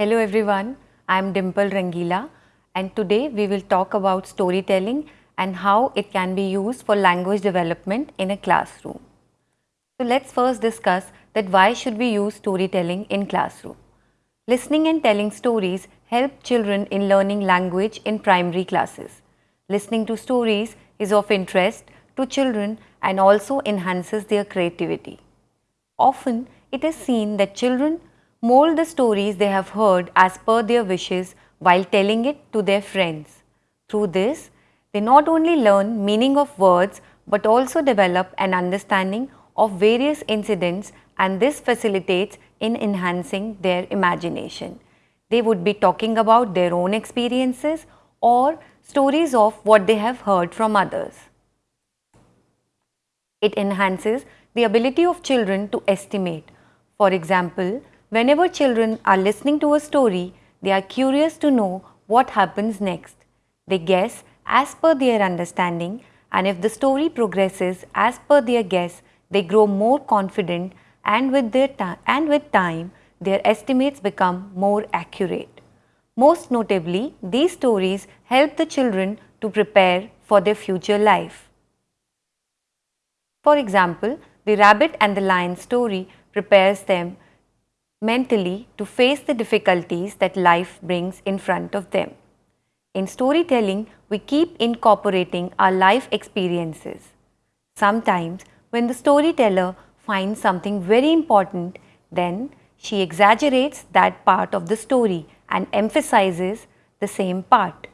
Hello everyone, I am Dimple Rangila and today we will talk about storytelling and how it can be used for language development in a classroom. So let's first discuss that why should we use storytelling in classroom. Listening and telling stories help children in learning language in primary classes. Listening to stories is of interest to children and also enhances their creativity. Often it is seen that children mold the stories they have heard as per their wishes while telling it to their friends. Through this, they not only learn meaning of words but also develop an understanding of various incidents and this facilitates in enhancing their imagination. They would be talking about their own experiences or stories of what they have heard from others. It enhances the ability of children to estimate. For example, whenever children are listening to a story, they are curious to know what happens next. They guess as per their understanding and if the story progresses as per their guess, they grow more confident and with, their and with time, their estimates become more accurate. Most notably, these stories help the children to prepare for their future life. For example, the rabbit and the lion story prepares them mentally to face the difficulties that life brings in front of them. In storytelling, we keep incorporating our life experiences. Sometimes, when the storyteller finds something very important, then she exaggerates that part of the story and emphasizes the same part.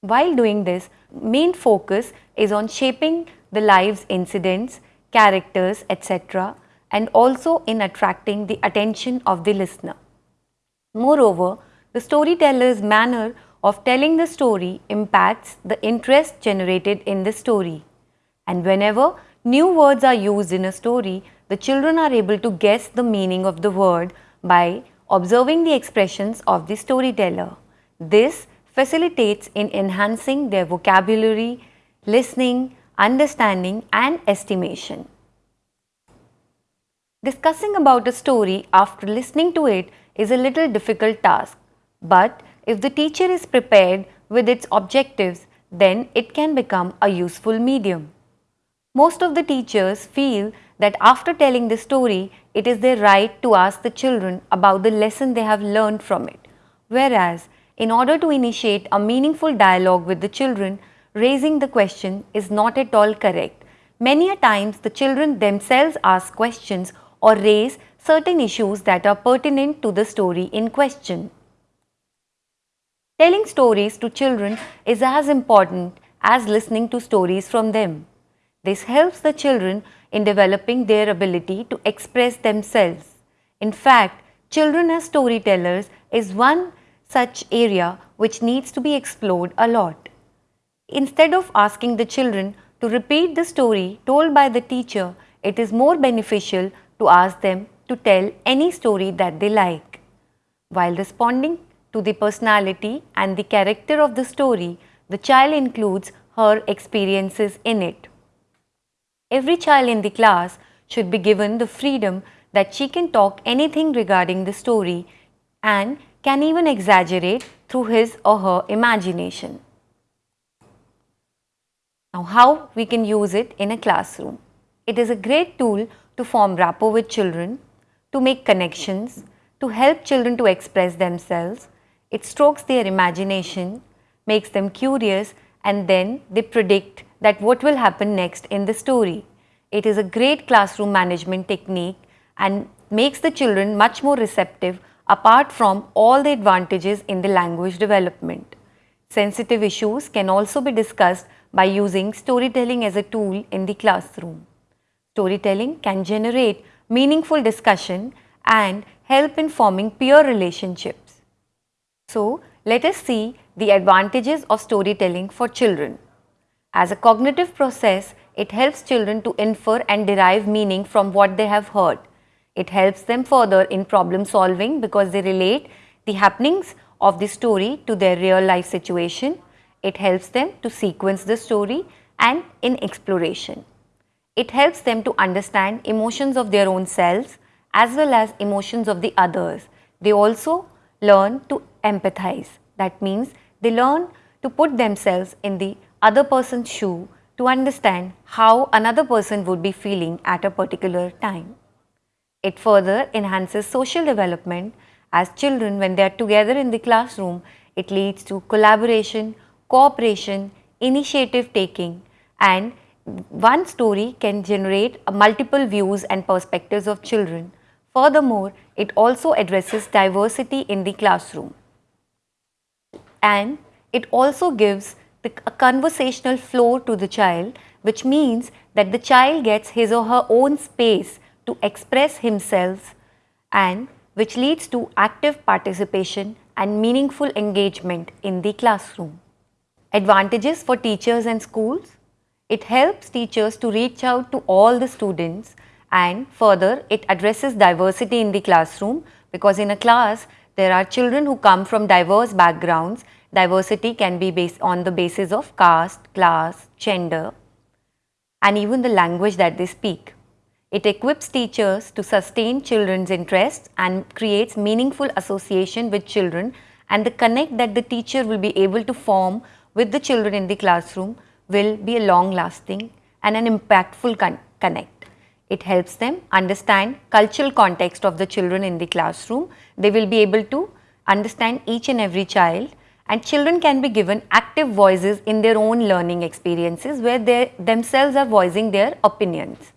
While doing this, main focus is on shaping the lives incidents, characters, etc and also in attracting the attention of the listener. Moreover, the storyteller's manner of telling the story impacts the interest generated in the story. And whenever new words are used in a story, the children are able to guess the meaning of the word by observing the expressions of the storyteller. This facilitates in enhancing their vocabulary, listening, understanding and estimation. Discussing about a story after listening to it is a little difficult task, but if the teacher is prepared with its objectives, then it can become a useful medium. Most of the teachers feel that after telling the story, it is their right to ask the children about the lesson they have learned from it. Whereas, in order to initiate a meaningful dialogue with the children, raising the question is not at all correct. Many a times, the children themselves ask questions or raise certain issues that are pertinent to the story in question. Telling stories to children is as important as listening to stories from them. This helps the children in developing their ability to express themselves. In fact, children as storytellers is one such area which needs to be explored a lot. Instead of asking the children to repeat the story told by the teacher, it is more beneficial to ask them to tell any story that they like. While responding to the personality and the character of the story, the child includes her experiences in it. Every child in the class should be given the freedom that she can talk anything regarding the story and can even exaggerate through his or her imagination. Now how we can use it in a classroom. It is a great tool to form rapport with children, to make connections, to help children to express themselves. It strokes their imagination, makes them curious and then they predict that what will happen next in the story. It is a great classroom management technique and makes the children much more receptive apart from all the advantages in the language development. Sensitive issues can also be discussed by using storytelling as a tool in the classroom. Storytelling can generate meaningful discussion and help in forming peer relationships. So, let us see the advantages of storytelling for children. As a cognitive process, it helps children to infer and derive meaning from what they have heard. It helps them further in problem solving because they relate the happenings of the story to their real life situation. It helps them to sequence the story and in exploration. It helps them to understand emotions of their own selves as well as emotions of the others. They also learn to empathize. That means they learn to put themselves in the other person's shoe to understand how another person would be feeling at a particular time. It further enhances social development as children when they are together in the classroom, it leads to collaboration, cooperation, initiative taking and one story can generate multiple views and perspectives of children. Furthermore, it also addresses diversity in the classroom. And it also gives the, a conversational flow to the child which means that the child gets his or her own space to express himself and which leads to active participation and meaningful engagement in the classroom. Advantages for teachers and schools it helps teachers to reach out to all the students and further it addresses diversity in the classroom because in a class there are children who come from diverse backgrounds. Diversity can be based on the basis of caste, class, gender and even the language that they speak. It equips teachers to sustain children's interests and creates meaningful association with children and the connect that the teacher will be able to form with the children in the classroom will be a long lasting and an impactful con connect. It helps them understand cultural context of the children in the classroom. They will be able to understand each and every child and children can be given active voices in their own learning experiences where they themselves are voicing their opinions.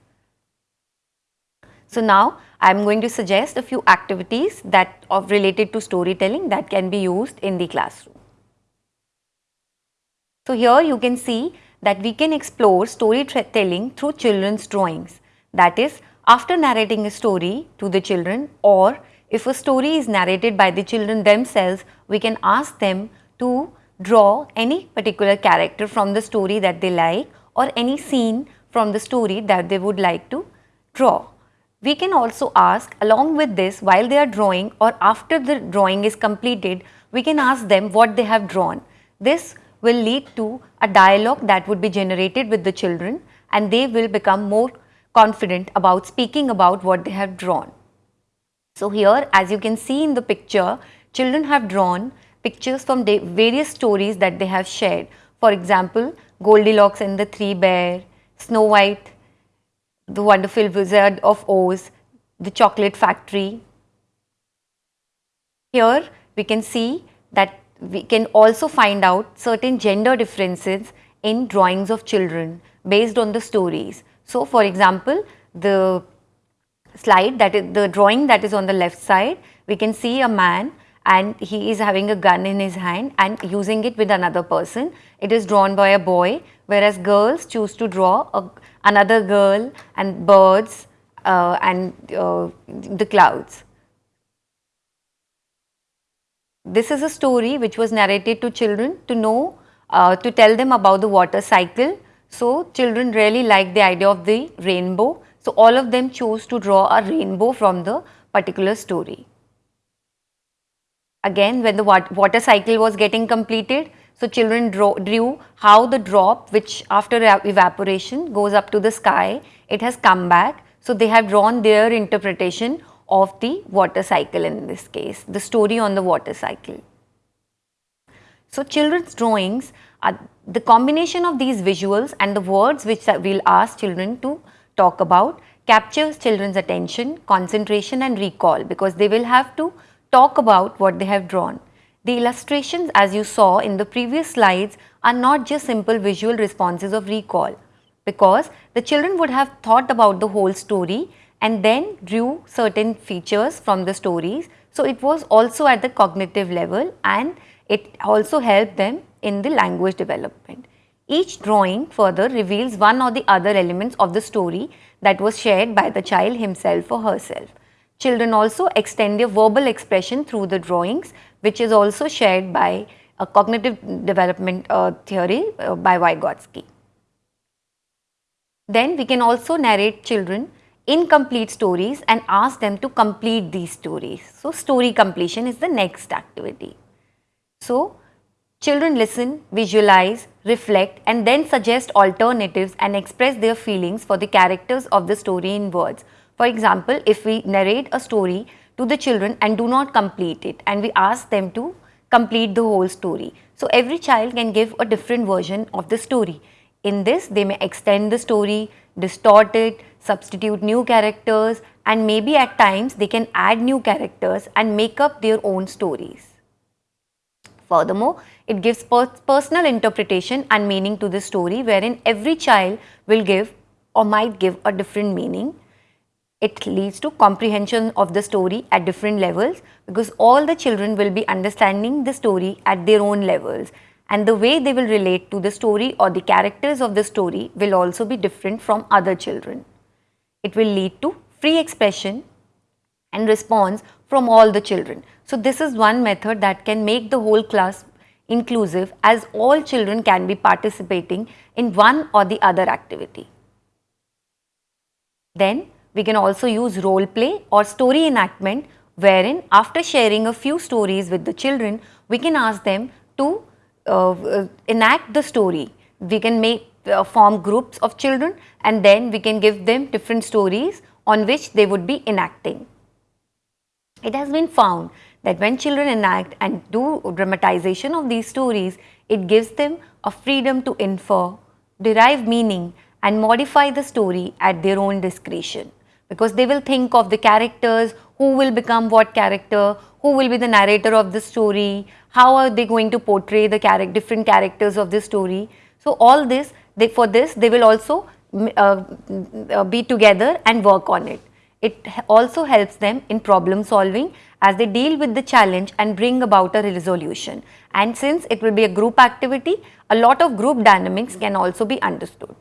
So now I am going to suggest a few activities that of related to storytelling that can be used in the classroom. So here you can see that we can explore storytelling through children's drawings. That is, after narrating a story to the children or if a story is narrated by the children themselves, we can ask them to draw any particular character from the story that they like or any scene from the story that they would like to draw. We can also ask along with this while they are drawing or after the drawing is completed, we can ask them what they have drawn. This will lead to a dialogue that would be generated with the children and they will become more confident about speaking about what they have drawn. So here as you can see in the picture, children have drawn pictures from various stories that they have shared. For example, Goldilocks and the Three Bear, Snow White, The Wonderful Wizard of Oz, The Chocolate Factory. Here we can see that we can also find out certain gender differences in drawings of children based on the stories. So, for example, the slide that is the drawing that is on the left side, we can see a man and he is having a gun in his hand and using it with another person. It is drawn by a boy whereas girls choose to draw a, another girl and birds uh, and uh, the clouds. This is a story which was narrated to children to know, uh, to tell them about the water cycle. So, children really like the idea of the rainbow. So, all of them chose to draw a rainbow from the particular story. Again, when the water cycle was getting completed, so children draw, drew how the drop which after evaporation goes up to the sky, it has come back. So, they have drawn their interpretation of the water cycle in this case, the story on the water cycle. So, children's drawings are the combination of these visuals and the words which we will ask children to talk about captures children's attention, concentration and recall because they will have to talk about what they have drawn. The illustrations as you saw in the previous slides are not just simple visual responses of recall because the children would have thought about the whole story and then drew certain features from the stories. So, it was also at the cognitive level and it also helped them in the language development. Each drawing further reveals one or the other elements of the story that was shared by the child himself or herself. Children also extend their verbal expression through the drawings which is also shared by a cognitive development uh, theory uh, by Vygotsky. Then we can also narrate children incomplete stories and ask them to complete these stories. So, story completion is the next activity. So, children listen, visualize, reflect and then suggest alternatives and express their feelings for the characters of the story in words. For example, if we narrate a story to the children and do not complete it and we ask them to complete the whole story. So every child can give a different version of the story. In this they may extend the story, distort it, substitute new characters and maybe at times they can add new characters and make up their own stories. Furthermore, it gives per personal interpretation and meaning to the story wherein every child will give or might give a different meaning. It leads to comprehension of the story at different levels because all the children will be understanding the story at their own levels and the way they will relate to the story or the characters of the story will also be different from other children. It will lead to free expression and response from all the children. So, this is one method that can make the whole class inclusive as all children can be participating in one or the other activity. Then we can also use role play or story enactment wherein after sharing a few stories with the children, we can ask them to uh, enact the story. We can make Uh, form groups of children and then we can give them different stories on which they would be enacting. It has been found that when children enact and do dramatization of these stories, it gives them a freedom to infer, derive meaning and modify the story at their own discretion because they will think of the characters, who will become what character, who will be the narrator of the story, how are they going to portray the char different characters of the story. So, all this they, for this they will also uh, uh, be together and work on it. It also helps them in problem solving as they deal with the challenge and bring about a resolution. And since it will be a group activity, a lot of group dynamics can also be understood.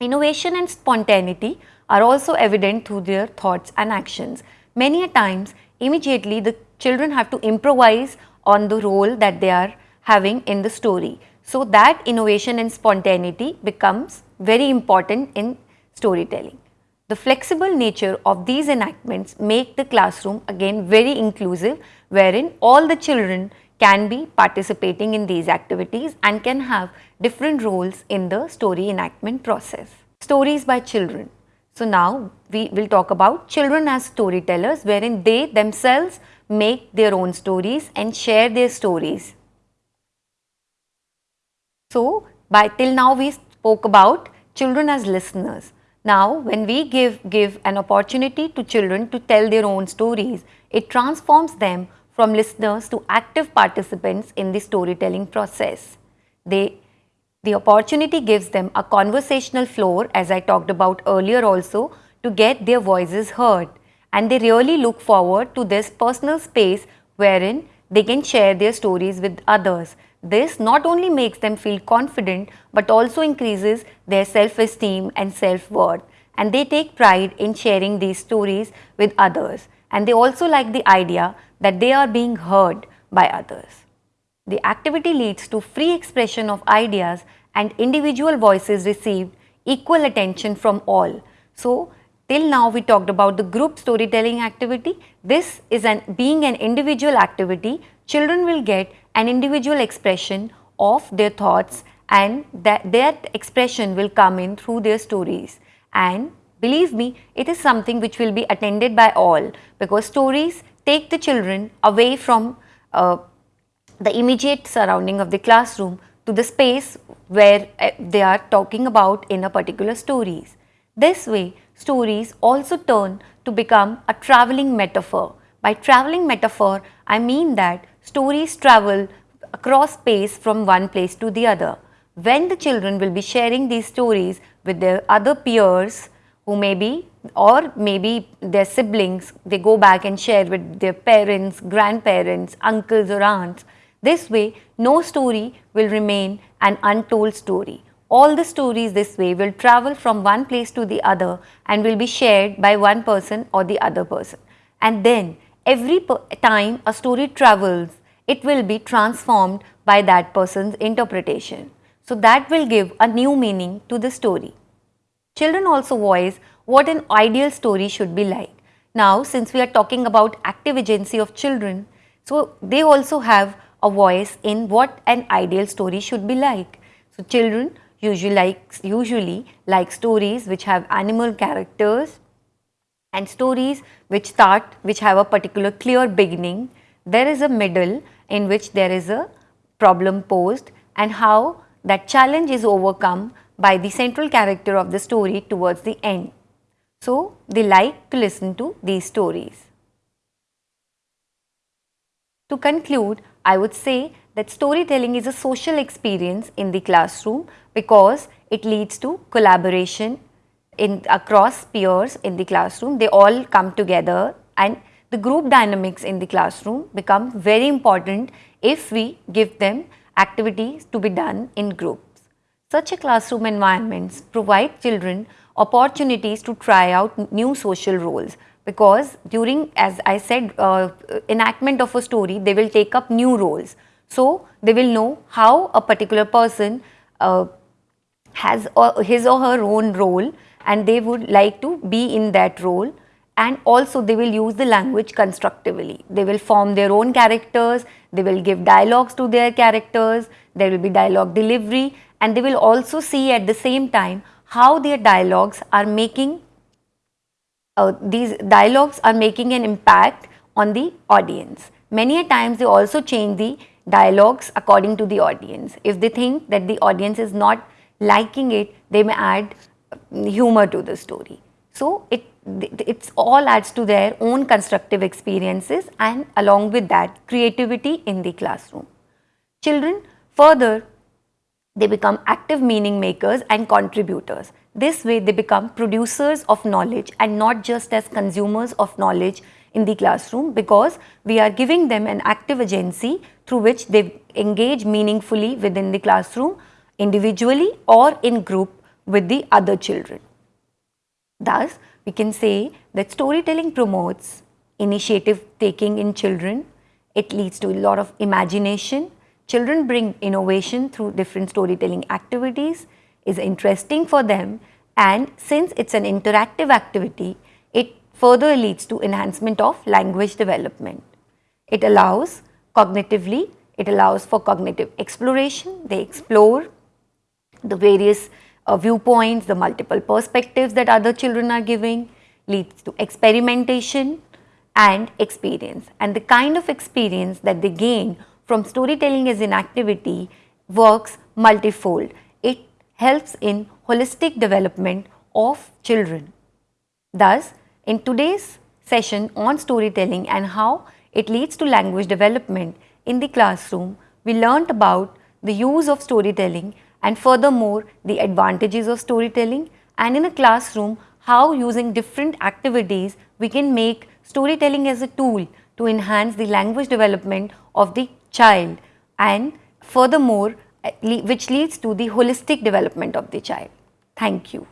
Innovation and spontaneity are also evident through their thoughts and actions. Many a times, immediately the children have to improvise on the role that they are having in the story. So, that innovation and spontaneity becomes very important in storytelling. The flexible nature of these enactments make the classroom again very inclusive wherein all the children can be participating in these activities and can have different roles in the story enactment process. Stories by children. So now we will talk about children as storytellers wherein they themselves make their own stories and share their stories. So by till now we spoke about children as listeners. Now, when we give, give an opportunity to children to tell their own stories, it transforms them from listeners to active participants in the storytelling process. They, the opportunity gives them a conversational floor as I talked about earlier also to get their voices heard and they really look forward to this personal space wherein they can share their stories with others. This not only makes them feel confident but also increases their self-esteem and self-worth and they take pride in sharing these stories with others and they also like the idea that they are being heard by others. The activity leads to free expression of ideas and individual voices received equal attention from all. So, till now we talked about the group storytelling activity. This is an being an individual activity, children will get an individual expression of their thoughts and that, that expression will come in through their stories. And believe me, it is something which will be attended by all because stories take the children away from uh, the immediate surrounding of the classroom to the space where uh, they are talking about in a particular stories. This way, stories also turn to become a traveling metaphor. By traveling metaphor, I mean that stories travel across space from one place to the other. When the children will be sharing these stories with their other peers who may be or maybe their siblings, they go back and share with their parents, grandparents, uncles or aunts. This way, no story will remain an untold story. All the stories this way will travel from one place to the other and will be shared by one person or the other person. And then every time a story travels, it will be transformed by that person's interpretation. So that will give a new meaning to the story. Children also voice what an ideal story should be like. Now, since we are talking about active agency of children, so they also have a voice in what an ideal story should be like. So, children usually like, usually like stories which have animal characters, and stories which start, which have a particular clear beginning, there is a middle in which there is a problem posed and how that challenge is overcome by the central character of the story towards the end. So, they like to listen to these stories. To conclude, I would say that storytelling is a social experience in the classroom because it leads to collaboration in across peers in the classroom. They all come together and the group dynamics in the classroom become very important if we give them activities to be done in groups. Such a classroom environments provide children opportunities to try out new social roles because during as I said uh, enactment of a story they will take up new roles. So, they will know how a particular person uh, has his or her own role and they would like to be in that role and also they will use the language constructively. They will form their own characters, they will give dialogues to their characters, there will be dialogue delivery and they will also see at the same time how their dialogues are making, uh, these dialogues are making an impact on the audience. Many a times they also change the dialogues according to the audience. If they think that the audience is not liking it, they may add humor to the story. So, it it's all adds to their own constructive experiences and along with that creativity in the classroom. Children further they become active meaning makers and contributors. This way they become producers of knowledge and not just as consumers of knowledge in the classroom because we are giving them an active agency through which they engage meaningfully within the classroom individually or in group with the other children. Thus, we can say that storytelling promotes initiative taking in children. It leads to a lot of imagination. Children bring innovation through different storytelling activities, is interesting for them and since it's an interactive activity, it further leads to enhancement of language development. It allows cognitively, it allows for cognitive exploration, they explore the various uh, viewpoints, the multiple perspectives that other children are giving leads to experimentation and experience. And the kind of experience that they gain from storytelling as an activity works multifold. It helps in holistic development of children. Thus, in today's session on storytelling and how it leads to language development in the classroom, we learnt about the use of storytelling and furthermore the advantages of storytelling and in a classroom how using different activities we can make storytelling as a tool to enhance the language development of the child and furthermore eh, which leads to the holistic development of the child. Thank you.